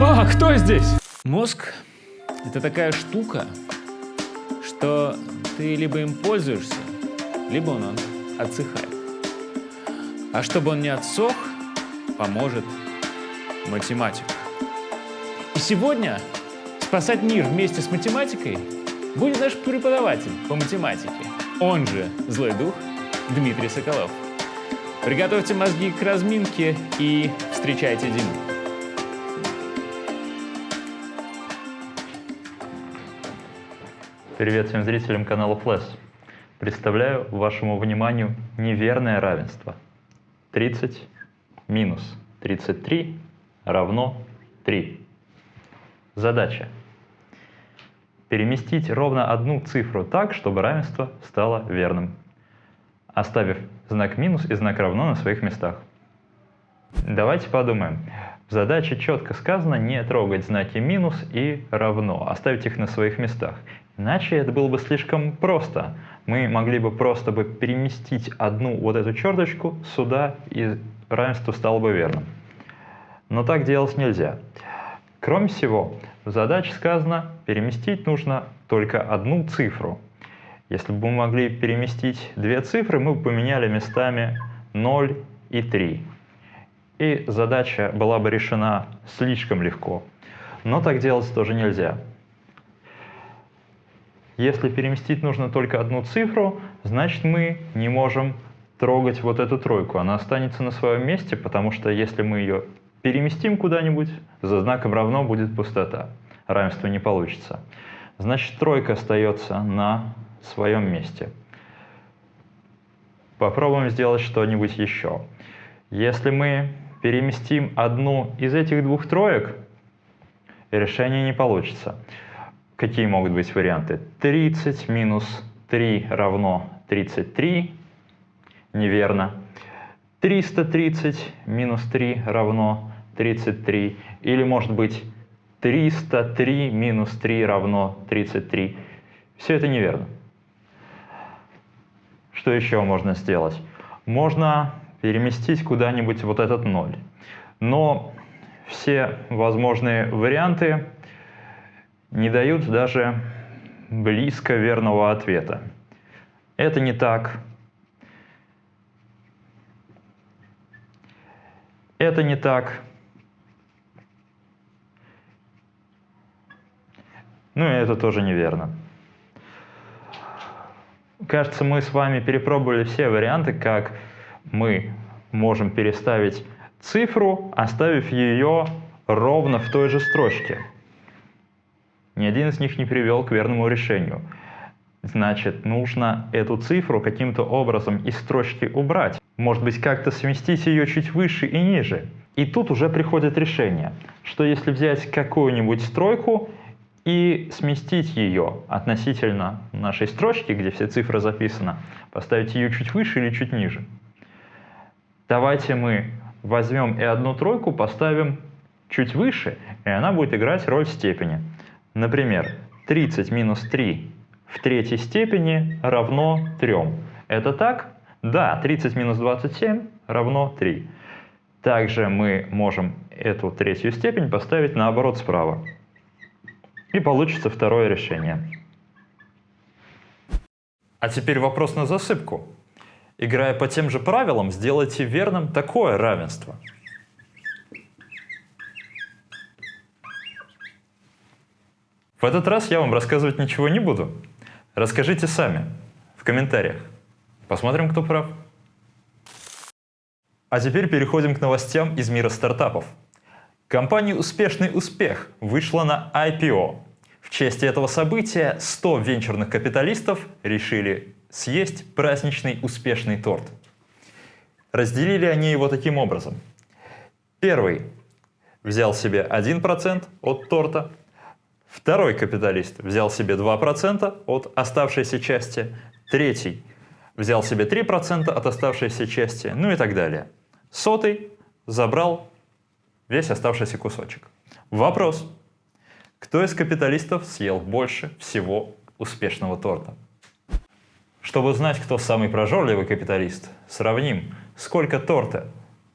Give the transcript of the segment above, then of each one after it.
А, кто здесь? Мозг — это такая штука, что ты либо им пользуешься, либо он, он отсыхает. А чтобы он не отсох, поможет математика. И сегодня спасать мир вместе с математикой будет наш преподаватель по математике, он же злой дух Дмитрий Соколов. Приготовьте мозги к разминке и встречайте Диму. Привет всем зрителям канала Flash. Представляю вашему вниманию неверное равенство. 30 минус 33 равно 3. Задача. Переместить ровно одну цифру так, чтобы равенство стало верным, оставив знак минус и знак равно на своих местах. Давайте подумаем. В задаче четко сказано не трогать знаки минус и равно, оставить их на своих местах. Иначе это было бы слишком просто. Мы могли бы просто бы переместить одну вот эту черточку сюда, и равенство стало бы верным. Но так делать нельзя. Кроме всего, в задаче сказано, переместить нужно только одну цифру. Если бы мы могли переместить две цифры, мы бы поменяли местами 0 и 3. И задача была бы решена слишком легко. Но так делать тоже нельзя. Если переместить нужно только одну цифру, значит мы не можем трогать вот эту тройку. Она останется на своем месте, потому что если мы ее переместим куда-нибудь, за знаком равно будет пустота. Равенство не получится. Значит, тройка остается на своем месте. Попробуем сделать что-нибудь еще. Если мы переместим одну из этих двух троек, решение не получится. Какие могут быть варианты? 30 минус 3 равно 33. Неверно. 330 минус 3 равно 33. Или может быть 303 минус 3 равно 33. Все это неверно. Что еще можно сделать? Можно переместить куда-нибудь вот этот 0. Но все возможные варианты не дают даже близко верного ответа. Это не так. Это не так. Ну и это тоже неверно. Кажется, мы с вами перепробовали все варианты, как мы можем переставить цифру, оставив ее ровно в той же строчке. Ни один из них не привел к верному решению. Значит, нужно эту цифру каким-то образом из строчки убрать. Может быть, как-то сместить ее чуть выше и ниже. И тут уже приходит решение, что если взять какую-нибудь стройку и сместить ее относительно нашей строчки, где все цифры записаны, поставить ее чуть выше или чуть ниже. Давайте мы возьмем и одну тройку поставим чуть выше, и она будет играть роль степени. Например, 30 минус 3 в третьей степени равно 3. Это так? Да, 30 минус 27 равно 3. Также мы можем эту третью степень поставить наоборот справа. И получится второе решение. А теперь вопрос на засыпку. Играя по тем же правилам, сделайте верным такое равенство. В этот раз я вам рассказывать ничего не буду. Расскажите сами, в комментариях. Посмотрим, кто прав. А теперь переходим к новостям из мира стартапов. Компания «Успешный успех» вышла на IPO. В честь этого события 100 венчурных капиталистов решили съесть праздничный успешный торт. Разделили они его таким образом. Первый взял себе 1% от торта, второй капиталист взял себе 2% от оставшейся части, третий взял себе 3% от оставшейся части, ну и так далее. Сотый забрал весь оставшийся кусочек. Вопрос. Кто из капиталистов съел больше всего успешного торта? Чтобы узнать, кто самый прожорливый капиталист, сравним, сколько торта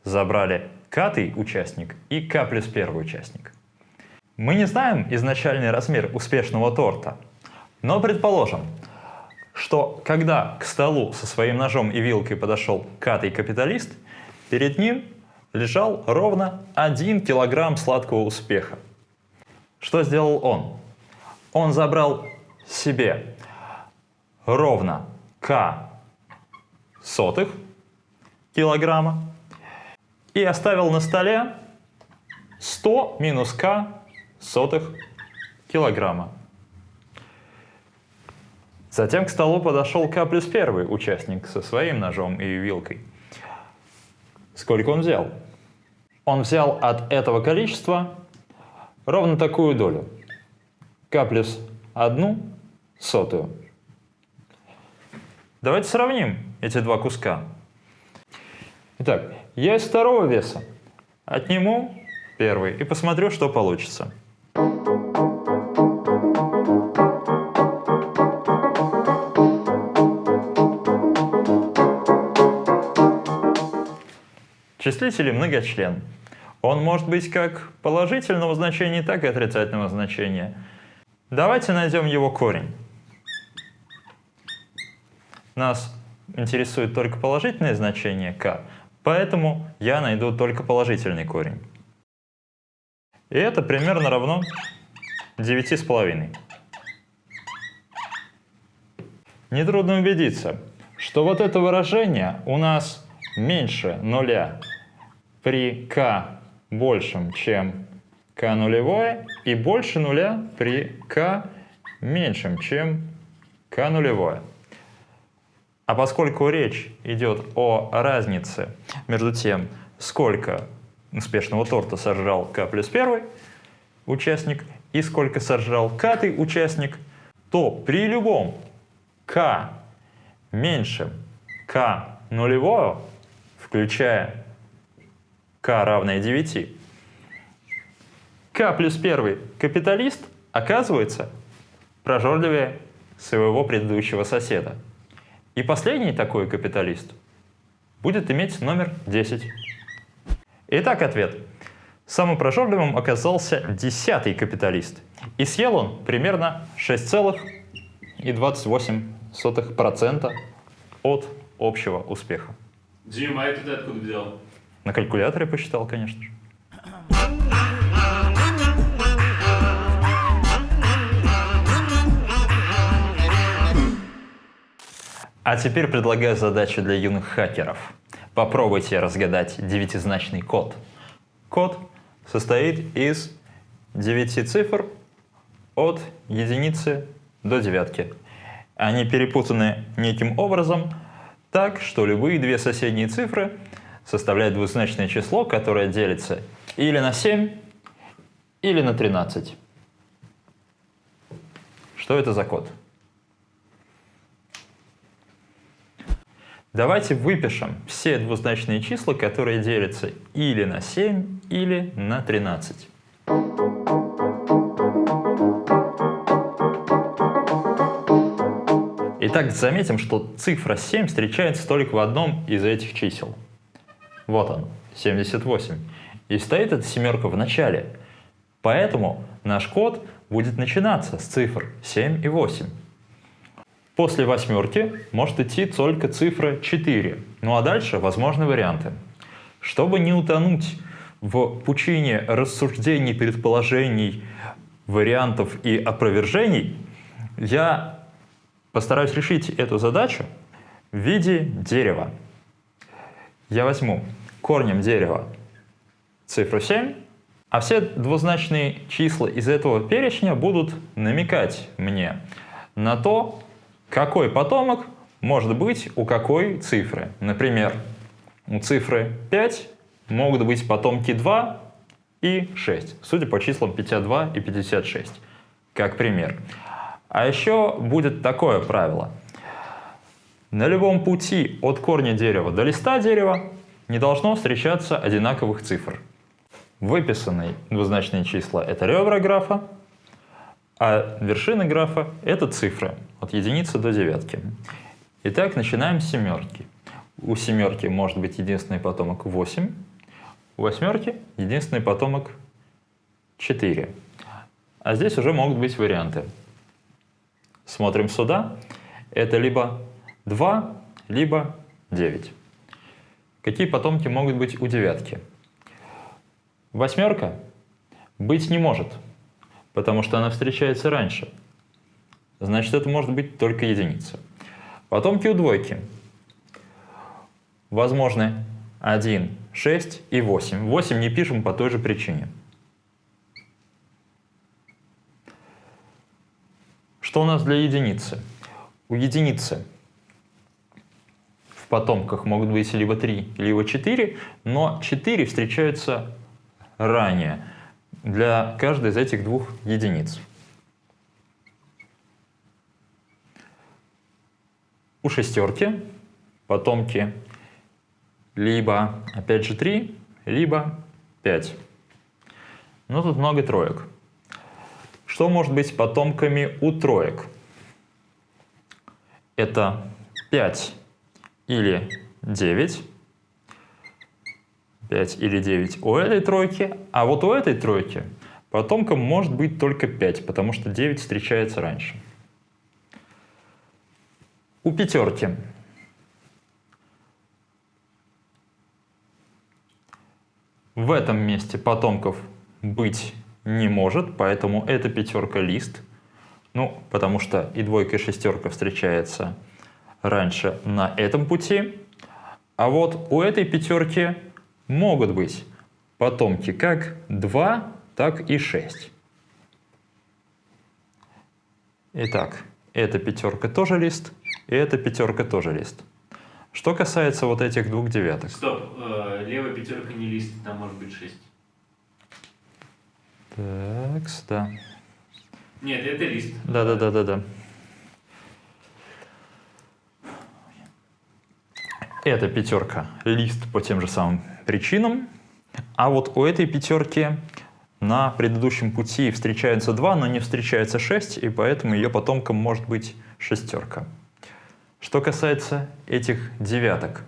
забрали К участник и К плюс первый участник. Мы не знаем изначальный размер успешного торта, но предположим, что когда к столу со своим ножом и вилкой подошел катый капиталист, перед ним лежал ровно 1 килограмм сладкого успеха. Что сделал он? Он забрал себе ровно к сотых килограмма и оставил на столе 100 минус к сотых килограмма. Затем к столу подошел К плюс первый участник со своим ножом и вилкой. Сколько он взял? Он взял от этого количества ровно такую долю. К плюс одну сотую. Давайте сравним эти два куска. Итак, я из второго веса отниму первый и посмотрю, что получится. Числитель многочлен. Он может быть как положительного значения, так и отрицательного значения. Давайте найдем его корень. Нас интересует только положительное значение k, поэтому я найду только положительный корень. И это примерно равно 9,5. Нетрудно убедиться, что вот это выражение у нас меньше нуля при k большем, чем k нулевое, и больше нуля при k меньшем, чем k нулевое. А поскольку речь идет о разнице между тем, сколько успешного торта сожрал К плюс первый участник и сколько сожрал катый участник, то при любом К меньшем К нулевого, включая К равное 9, К плюс первый капиталист оказывается прожорливее своего предыдущего соседа. И последний такой капиталист будет иметь номер 10. Итак, ответ. Самым прожорливым оказался десятый капиталист. И съел он примерно 6,28% от общего успеха. Дима, а это ты откуда взял? На калькуляторе посчитал, конечно же. А теперь предлагаю задачу для юных хакеров. Попробуйте разгадать девятизначный код. Код состоит из 9 цифр от единицы до девятки. Они перепутаны неким образом так, что любые две соседние цифры составляют двузначное число, которое делится или на 7, или на 13. Что это за код? Давайте выпишем все двузначные числа, которые делятся или на 7, или на 13. Итак, заметим, что цифра 7 встречается только в одном из этих чисел. Вот он, 78. И стоит эта семерка в начале. Поэтому наш код будет начинаться с цифр 7 и 8. После восьмерки может идти только цифра 4. Ну а дальше возможны варианты. Чтобы не утонуть в пучине рассуждений, предположений, вариантов и опровержений, я постараюсь решить эту задачу в виде дерева. Я возьму корнем дерева цифру 7, а все двузначные числа из этого перечня будут намекать мне на то, какой потомок может быть у какой цифры? Например, у цифры 5 могут быть потомки 2 и 6, судя по числам 52 и 56, как пример. А еще будет такое правило. На любом пути от корня дерева до листа дерева не должно встречаться одинаковых цифр. Выписанные двузначные числа — это ребра графа, а вершина графа — это цифры от единицы до девятки. Итак, начинаем с семерки. У семерки может быть единственный потомок 8, у восьмерки единственный потомок 4. а здесь уже могут быть варианты. Смотрим сюда. Это либо 2, либо 9. Какие потомки могут быть у девятки? Восьмерка быть не может, потому что она встречается раньше. Значит, это может быть только единица. Потомки у двойки. Возможны 1, 6 и 8. 8 не пишем по той же причине. Что у нас для единицы? У единицы потомках могут быть либо 3, либо 4, но 4 встречаются ранее для каждой из этих двух единиц. У шестерки потомки либо, опять же, 3, либо 5. Но тут много троек. Что может быть потомками у троек? Это 5 или 9. 5 или 9 у этой тройки, а вот у этой тройки потомком может быть только 5, потому что 9 встречается раньше. У пятерки в этом месте потомков быть не может, поэтому эта пятерка лист. Ну, потому что и двойка, и шестерка встречается раньше на этом пути. А вот у этой пятерки могут быть потомки как 2, так и 6. Итак, эта пятерка тоже лист, и эта пятерка тоже лист. Что касается вот этих двух девяток. Стоп, э, левая пятерка не лист, там может быть 6. Так, да. Нет, это лист. Да, Эта пятерка лист по тем же самым причинам. А вот у этой пятерки на предыдущем пути встречаются 2, но не встречается 6, и поэтому ее потомком может быть шестерка. Что касается этих девяток,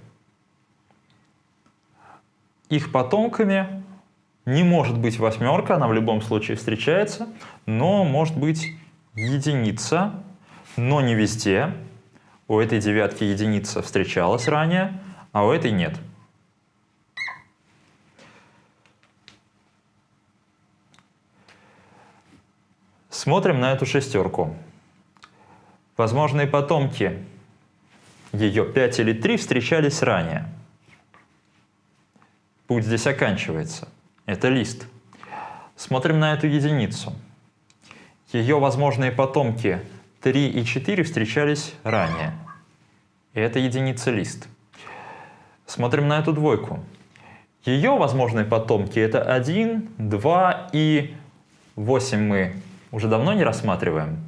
их потомками не может быть восьмерка, она в любом случае встречается, но может быть единица, но не везде. У этой девятки единица встречалась ранее, а у этой нет. Смотрим на эту шестерку. Возможные потомки ее 5 или 3 встречались ранее. Путь здесь оканчивается. Это лист. Смотрим на эту единицу. Ее возможные потомки 3 и 4 встречались ранее. И это единица лист. Смотрим на эту двойку. Ее возможные потомки это 1, 2 и 8 мы уже давно не рассматриваем.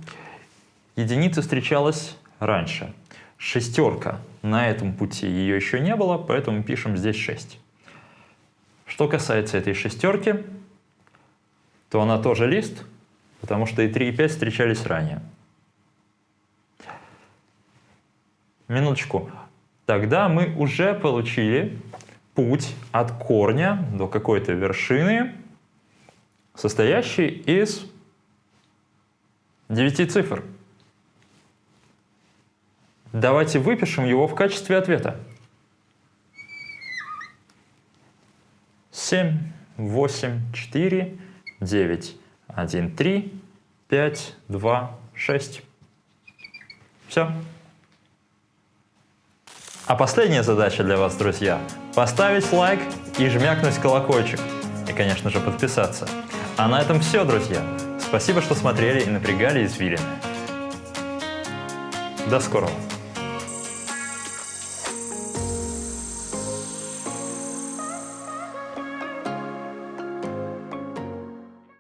Единица встречалась раньше. Шестерка. На этом пути ее еще не было, поэтому пишем здесь 6. Что касается этой шестерки, то она тоже лист, потому что и 3, и 5 встречались ранее. Минуточку. Тогда мы уже получили путь от корня до какой-то вершины, состоящий из 9 цифр. Давайте выпишем его в качестве ответа. 7, 8, 4, 9, 1, 3, 5, 2, 6. Все. А последняя задача для вас, друзья, поставить лайк и жмякнуть колокольчик. И, конечно же, подписаться. А на этом все, друзья. Спасибо, что смотрели и напрягали извилины. До скорого.